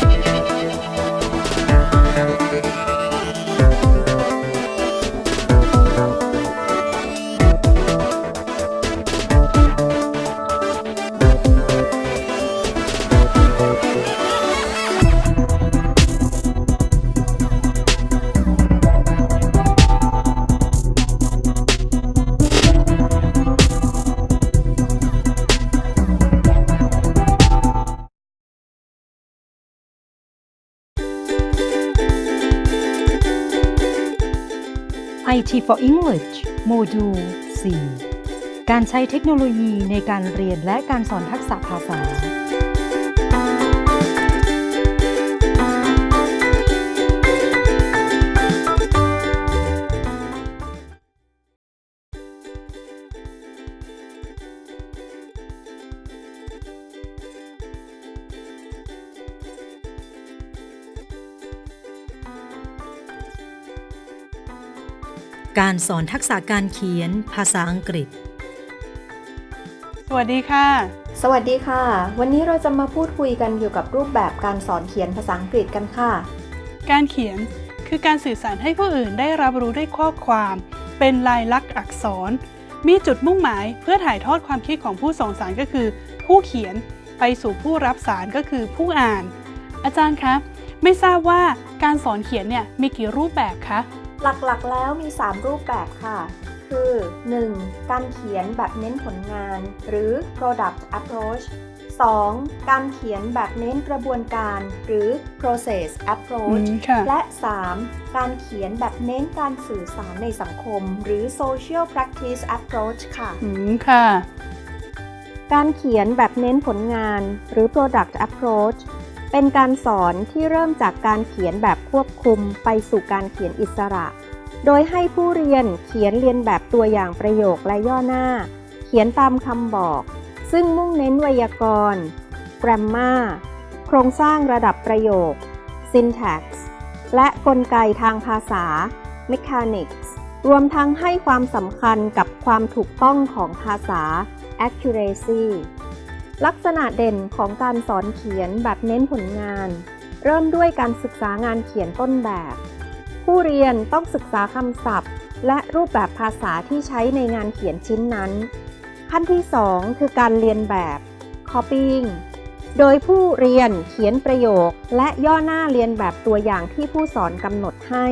Bye. IT for English โมดูล 4 การใช้เทคโนโลยีในการเรียนและการสอนทักษะภาษา การสอนทักษะการเขียนภาษาอังกฤษ สวัสดีค่ะ สวัสดีค่ะ วันนี้เราจะมาพูดคุยกันเกี่ยวกับรูปแบบการสอนเขียนภาษาอังกฤษกันค่ะ การเขียนคือการสื่อสารให้ผู้อื่นได้รับรู้ด้วยข้อความ เป็นลายลักษณ์อักษร มีจุดมุ่งหมายเพื่อถ่ายทอดความคิดของผู้ส่งสารก็คือ ผู้เขียนไปสู่ผู้รับสารก็คือผู้อ่าน อาจารย์คะไม่ทราบว่าการสอนเขียนเนี่ยมีกี่รูปแบบคะ หลักๆแล้วมี 3 รูปแบบค่ะ คือ 1. การเขียนแบบเน้นผลงาน หรือ product approach 2. การเขียนแบบเน้นกระบวนการหรือ process อื approach มค่ะและ 3. การเขียนแบบเน้นการสื่อสารในสังคม หรือ social practice approach ค่ะอืมค่ะ การเขียนแบบเน้นผลงานหรือ product approach เป็นการสอนที่เริ่มจากการเขียนแบบควบคุมไปสู่การเขียนอิสระ โดยให้ผู้เรียนเขียนเรียนแบบตัวอย่างประโยคและย่อหน้า เขียนตามคำบอก ซึ่งมุ่งเน้นไวยากรณ์ grammar โครงสร้างระดับประโยค syntax และกลไกทางภาษา mechanics รวมทั้งให้ความสำคัญกับความถูกต้องของภาษา accuracy ลักษณะเด่นของการสอนเขียนแบบเน้นผลงาน เริ่มด้วยการศึกษางานเขียนต้นแบบ ผู้เรียนต้องศึกษาคำศัพท์ และรูปแบบภาษาที่ใช้ในงานเขียนชิ้นนั้น ขั้นที่ 2 คือการเรียนแบบ copying โดยผู้เรียนเขียนประโยค และย่อหน้าเรียนแบบตัวอย่างที่ผู้สอนกำหนดให้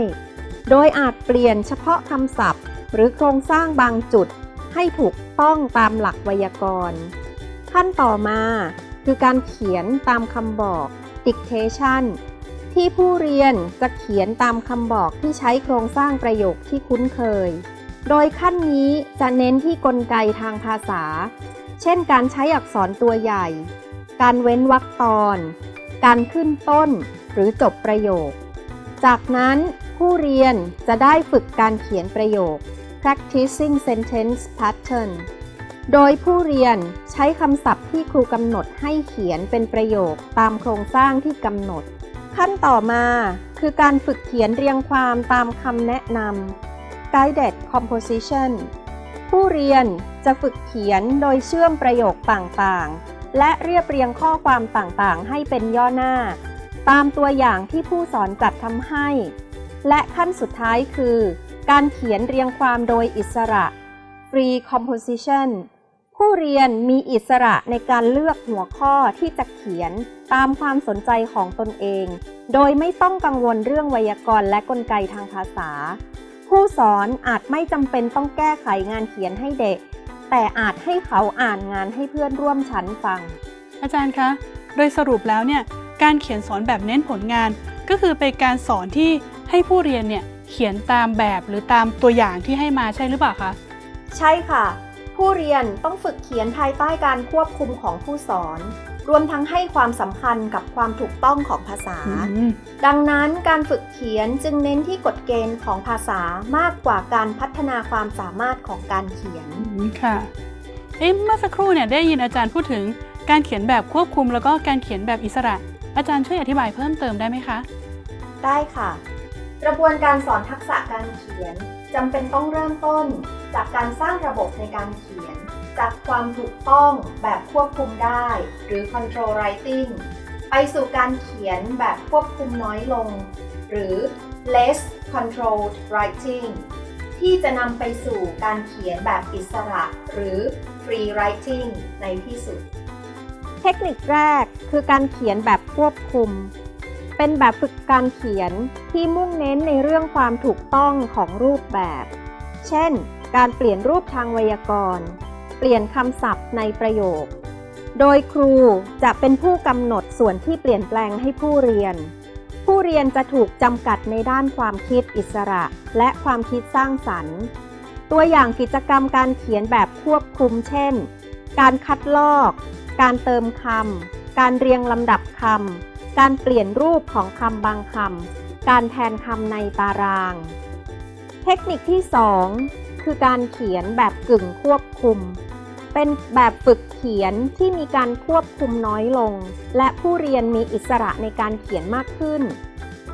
โดยอาจเปลี่ยนเฉพาะคำศัพท์ หรือโครงสร้างบางจุด ให้ถูกต้องตามหลักไวยากรณ์ ขั้นต่อมา คือการเขียนตามคำบอก dictation ที่ผู้เรียนจะเขียนตามคำบอกที่ใช้โครงสร้างประโยคที่คุ้นเคย โดยขั้นนี้จะเน้นที่กลไกทางภาษา เช่นการใช้อักษรตัวใหญ่ การเว้นวรรคตอน การขึ้นต้นหรือจบประโยค จากนั้นผู้เรียนจะได้ฝึกการเขียนประโยค practicing sentence pattern โดยผู้เรียนใช้คำศัพท์ที่ครูกำหนดให้เขียนเป็นประโยคตามโครงสร้างที่กำหนด ขั้นต่อมาคือการฝึกเขียนเรียงความตามคำแนะนำ guided composition ผู้เรียนจะฝึกเขียนโดยเชื่อมประโยคต่างๆ และเรียบเรียงข้อความต่างๆ ให้เป็นย่อหน้า ตามตัวอย่างที่ผู้สอนจัดทำให้ และขั้นสุดท้ายคือ การเขียนเรียงความโดยอิสระ free composition ผู้เรียนมีอิสระในการเลือกหัวข้อที่จะเขียนตามความสนใจของตนเอง โดยไม่ต้องกังวลเรื่องไวยากรณ์และกลไกทางภาษา ผู้สอนอาจไม่จำเป็นต้องแก้ไขงานเขียนให้เด็ก แต่อาจให้เขาอ่านงานให้เพื่อนร่วมชั้นฟัง อาจารย์คะ โดยสรุปแล้วเนี่ยการเขียนสอนแบบเน้นผลงาน ก็คือเป็นการสอนที่ให้ผู้เรียนเนี่ยเขียนตามแบบหรือตามตัวอย่างที่ให้มาใช่หรือเปล่าคะ ใช่ค่ะ ผู้เรียนต้องฝึกเขียนภายใต้การควบคุมของผู้สอน รวมทั้งให้ความสำคัญกับความถูกต้องของภาษาอืมดังนั้นการฝึกเขียนจึงเน้นที่กฎเกณฑ์ของภาษามากกว่าการพัฒนาความสามารถของการเขียนอืมค่ะเอ๊ะเมื่อสักครู่เนี่ยได้ยินอาจารย์พูดถึงการเขียนแบบควบคุมแล้วก็การเขียนแบบอิสระ อาจารย์ช่วยอธิบายเพิ่มเติมได้ไหมคะ ได้ค่ะ กระบวนการสอนทักษะการเขียน จำเป็นต้องเริ่มต้น จากการสร้างระบบในการเขียน จากความถูกต้องแบบควบคุมได้ หรือ control writing ไปสู่การเขียนแบบควบคุมน้อยลง หรือ less controlled writing ที่จะนำไปสู่การเขียนแบบอิสระ หรือ free writing ในที่สุด เทคนิคแรกคือการเขียนแบบควบคุม เป็นแบบฝึกการเขียนที่มุ่งเน้นในเรื่องความถูกต้องของรูปแบบ เช่น การเปลี่ยนรูปทางไวยากรณ์ เปลี่ยนคำศัพท์ในประโยค โดยครูจะเป็นผู้กำหนดส่วนที่เปลี่ยนแปลงให้ผู้เรียน ผู้เรียนจะถูกจำกัดในด้านความคิดอิสระ และความคิดสร้างสรรค์ ตัวอย่างกิจกรรมการเขียนแบบควบคุม เช่น การคัดลอก การเติมคำการเรียงลำดับคำ การเปลี่ยนรูปของคำบางคำ การแทนคำในตาราง เทคนิคที่ 2 คือการเขียนแบบกึ่งควบคุม เป็นแบบฝึกเขียนที่มีการควบคุมน้อยลง และผู้เรียนมีอิสระในการเขียนมากขึ้น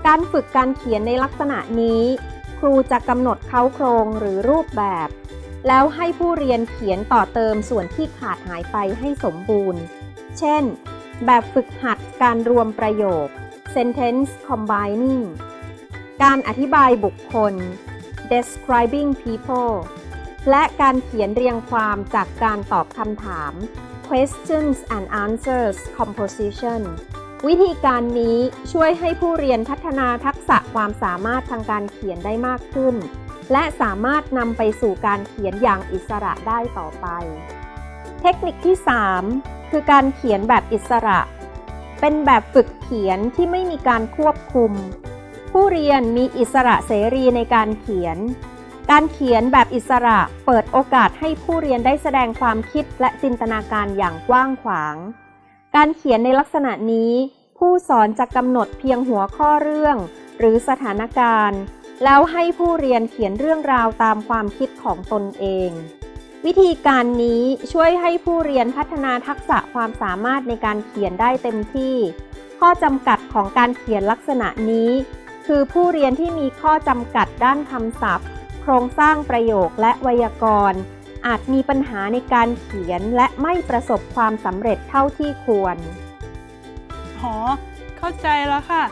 การฝึกการเขียนในลักษณะนี้ ครูจะกำหนดเค้าโครงหรือรูปแบบ แล้วให้ผู้เรียนเขียนต่อเติมส่วนที่ขาดหายไปให้สมบูรณ์ เช่น แบบฝึกหัดการรวมประโยค sentence combining การอธิบายบุคคล describing people และการเขียนเรียงความจากการตอบคำถาม questions and answers composition วิธีการนี้ช่วยให้ผู้เรียนพัฒนาทักษะความสามารถทางการเขียนได้มากขึ้น และสามารถนำไปสู่การเขียนอย่างอิสระได้ต่อไป เทคนิคที่ 3 คือการเขียนแบบอิสระ เป็นแบบฝึกเขียนที่ไม่มีการควบคุม ผู้เรียนมีอิสระเสรีในการเขียน การเขียนแบบอิสระเปิดโอกาสให้ผู้เรียนได้แสดงความคิดและจินตนาการอย่างกว้างขวาง การเขียนในลักษณะนี้ ผู้สอนจะกำหนดเพียงหัวข้อเรื่อง หรือสถานการณ์ แล้วให้ผู้เรียนเขียนเรื่องราวตามความคิดของตนเอง วิธีการนี้ช่วยให้ผู้เรียนพัฒนาทักษะความสามารถในการเขียนได้เต็มที่ ข้อจำกัดของการเขียนลักษณะนี้ คือผู้เรียนที่มีข้อจำกัดด้านคำศัพท์ โครงสร้างประโยคและไวยากรณ์ อาจมีปัญหาในการเขียนและไม่ประสบความสำเร็จเท่าที่ควรอ๋อเข้าใจแล้วค่ะ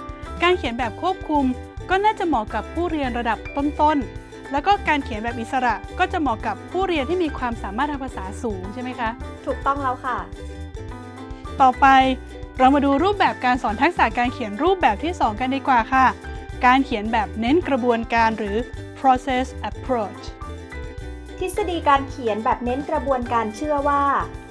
การเขียนแบบควบคุมก็น่าจะเหมาะกับผู้เรียนระดับต้นๆ แล้วก็การเขียนแบบอิสระก็จะเหมาะกับผู้เรียนที่มีความสามารถทางภาษาสูงใช่ไหมคะ ถูกต้องแล้วค่ะ ต่อไปเรามาดูรูปแบบการสอนทักษะการเขียนรูปแบบที่ 2 กันดีกว่าค่ะ การเขียนแบบเน้นกระบวนการหรือ process approach ทฤษฎีการเขียนแบบเน้นกระบวนการเชื่อว่า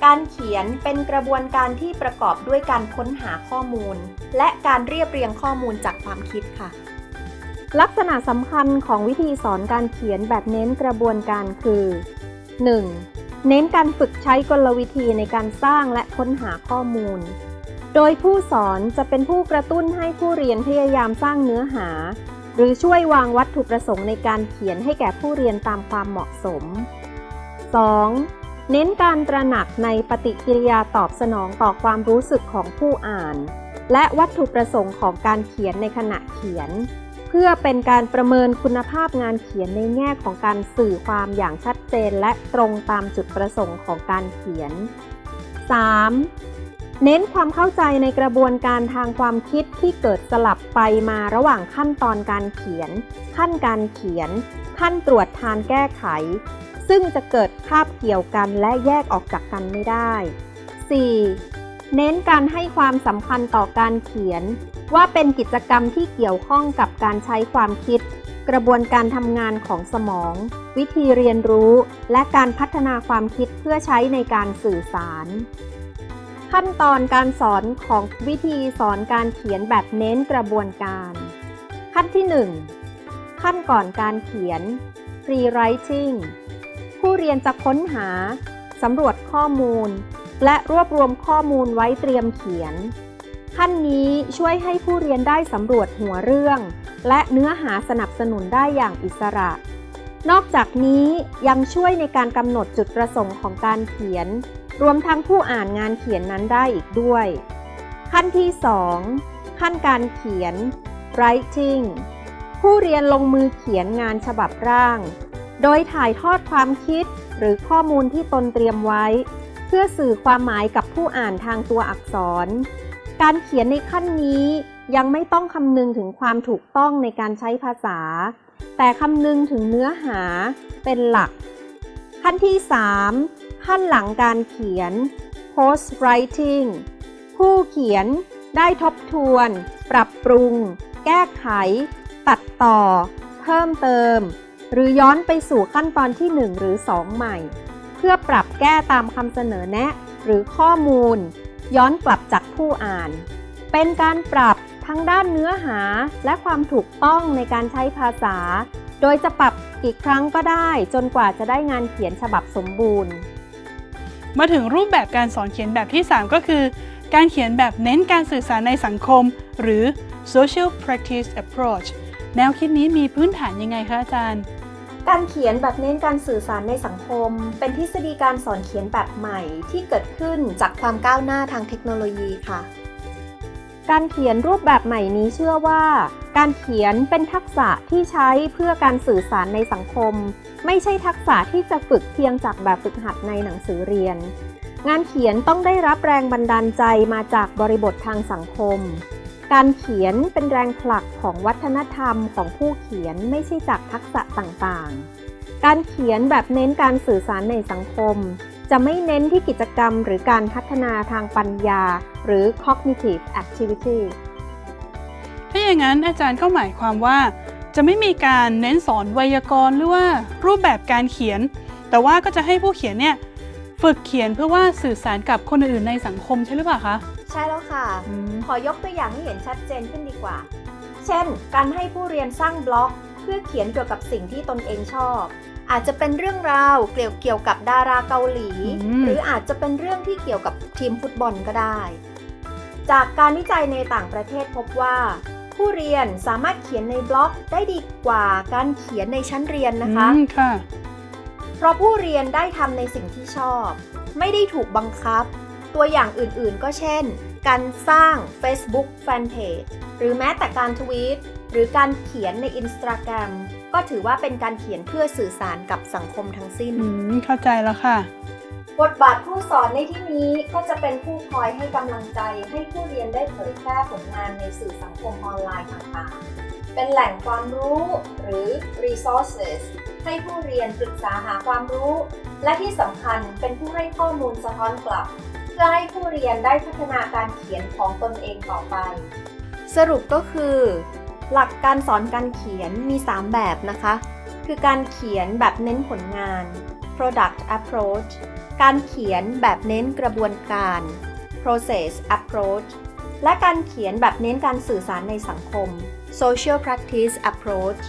การเขียนเป็นกระบวนการที่ประกอบด้วยการค้นหาข้อมูล และการเรียบเรียงข้อมูลจากความคิดค่ะ ลักษณะสำคัญของวิธีสอนการเขียนแบบเน้นกระบวนการคือ 1. เน้นการฝึกใช้กลวิธีในการสร้างและค้นหาข้อมูล โดยผู้สอนจะเป็นผู้กระตุ้นให้ผู้เรียนพยายามสร้างเนื้อหา หรือช่วยวางวัตถุประสงค์ในการเขียนให้แก่ผู้เรียนตามความเหมาะสม 2. เน้นการตระหนักในปฏิกิริยาตอบสนองต่อความรู้สึกของผู้อ่าน และวัตถุประสงค์ของการเขียนในขณะเขียน เพื่อเป็นการประเมินคุณภาพงานเขียนในแง่ของการสื่อความอย่างชัดเจนและตรงตามจุดประสงค์ของการเขียน 3. เน้นความเข้าใจในกระบวนการทางความคิดที่เกิดสลับไปมาระหว่างขั้นตอนการเขียน ขั้นการเขียน ขั้นตรวจทานแก้ไข ซึ่งจะเกิดคาบเกี่ยวกันและแยกออกจากกันไม่ได้ 4. เน้นการให้ความสำคัญต่อการเขียน ว่าเป็นกิจกรรมที่เกี่ยวข้องกับการใช้ความคิด กระบวนการทำงานของสมอง วิธีเรียนรู้ และการพัฒนาความคิดเพื่อใช้ในการสื่อสาร ขั้นตอนการสอนของวิธีสอนการเขียนแบบเน้นกระบวนการ ขั้นที่ 1 ขั้นก่อนการเขียน free writing ผู้เรียนจะค้นหาสำรวจข้อมูล และรวบรวมข้อมูลไว้เตรียมเขียน ขั้นนี้ช่วยให้ผู้เรียนได้สำรวจหัวเรื่อง และเนื้อหาสนับสนุนได้อย่างอิสระ นอกจากนี้ยังช่วยในการกำหนดจุดประสงค์ของการเขียน รวมทั้งผู้อ่านงานเขียนนั้นได้อีกด้วย ขั้นที่ 2 ขั้นการเขียน writing ผู้เรียนลงมือเขียนงานฉบับร่าง โดยถ่ายทอดความคิดหรือข้อมูลที่ตนเตรียมไว้ พื่อสื่อความหมายกับผู้อ่านทางตัวอักษร การเขียนในขั้นนี้ยังไม่ต้องคำนึงถึงความถูกต้องในการใช้ภาษา แต่คำนึงถึงเนื้อหาเป็นหลัก ขั้นที่ 3 ขั้นหลังการเขียน post writing ผู้เขียนได้ทบทวน ปรับปรุง แก้ไข ตัดต่อ เพิ่มเติม หรือย้อนไปสู่ขั้นตอนที่ 1 หรือ 2 ใหม่ พื่อปรับแก้ตามคำเสนอแนะ หรือข้อมูล ย้อนกลับจากผู้อ่าน เป็นการปรับทั้งด้านเนื้อหาและความถูกต้องในการใช้ภาษา โดยจะปรับกี่ครั้งก็ได้จนกว่าจะได้งานเขียนฉบับสมบูรณ์ มาถึงรูปแบบการสอนเขียนแบบที่ 3 ก็คือ การเขียนแบบเน้นการสื่อสารในสังคม หรือ social practice approach แนวคิดนี้มีพื้นฐานยังไงคะอาจารย์ การเขียนแบบเน้นการสื่อสารในสังคม เป็นทฤษฎีการสอนเขียนแบบใหม่ที่เกิดขึ้นจากความก้าวหน้าทางเทคโนโลยีค่ะ การเขียนรูปแบบใหม่นี้เชื่อว่า การเขียนเป็นทักษะที่ใช้เพื่อการสื่อสารในสังคม ไม่ใช่ทักษะที่จะฝึกเพียงจากแบบฝึกหัดในหนังสือเรียน งานเขียนต้องได้รับแรงบันดาลใจมาจากบริบททางสังคม การเขียนเป็นแรงผลักของวัฒนธรรมของผู้เขียนไม่ใช่จากทักษะต่างๆ การเขียนแบบเน้นการสื่อสารในสังคม จะไม่เน้นที่กิจกรรมหรือการพัฒนาทางปัญญา หรือ cognitive activity ถ้าอย่างนั้นอาจารย์ก็หมายความว่า จะไม่มีการเน้นสอนไวยากรณ์หรือว่ารูปแบบการเขียน แต่ว่าก็จะให้ผู้เขียนเนี่ยฝึกเขียนเพื่อว่าสื่อสารกับคนอื่นในสังคมใช่หรือเปล่าคะ ใช่แล้วค่ะอืมขอยกตัวอย่างให้เห็นชัดเจนขึ้นดีกว่า เช่น การให้ผู้เรียนสร้างบล็อก เพื่อเขียนเกี่ยวกับสิ่งที่ตนเองชอบ อาจจะเป็นเรื่องราวเกี่ยวเกี่ยวกับดาราเกาหลี หรืออาจจะเป็นเรื่องที่เกี่ยวกับทีมฟุตบอลก็ได้ จากการวิจัยในต่างประเทศพบว่า ผู้เรียนสามารถเขียนในบล็อกได้ดีกว่าการเขียนในชั้นเรียนนะคะอืมค่ะเพราะผู้เรียนได้ทำในสิ่งที่ชอบ ไม่ได้ถูกบังคับ ตัวอย่างอื่นๆ ก็เช่น การสร้าง Facebook Fanpage หรือแม้แต่การทวีตหรือการเขียนใน Instagram ก็ถือว่าเป็นการเขียนเพื่อสื่อสารกับสังคมทั้งสิ้น อืมเข้าใจแล้วค่ะ บทบาทผู้สอนในที่นี้ก็จะเป็นผู้คอยให้กำลังใจ ให้ผู้เรียนได้เผยแพร่ผลงานในสื่อสังคมออนไลน์ต่างๆ เป็นแหล่งความรู้หรือ resources ให้ผู้เรียนปรึกษาหาความรู้ และที่สำคัญเป็นผู้ให้ข้อมูลสะท้อนกลับ เพื่อให้ผู้เรียนได้พัฒนาการเขียนของตนเองต่อไป สรุปก็คือ หลักการสอนการเขียนมี 3 แบบนะคะ คือการเขียนแบบเน้นผลงาน product approach การเขียนแบบเน้นกระบวนการ process approach และการเขียนแบบเน้นการสื่อสารในสังคม social practice approach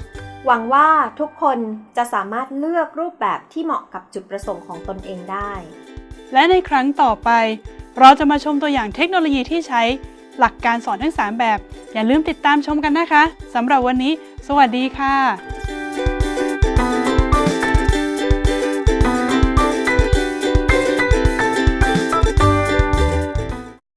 หวังว่าทุกคนจะสามารถเลือกรูปแบบที่เหมาะกับจุดประสงค์ของตนเองได้ และในครั้งต่อไป เราจะมาชมตัวอย่างเทคโนโลยีที่ใช้หลักการสอนทั้ง 3 แบบ อย่าลืมติดตามชมกันนะคะสำหรับวันนี้ สวัสดีค่ะ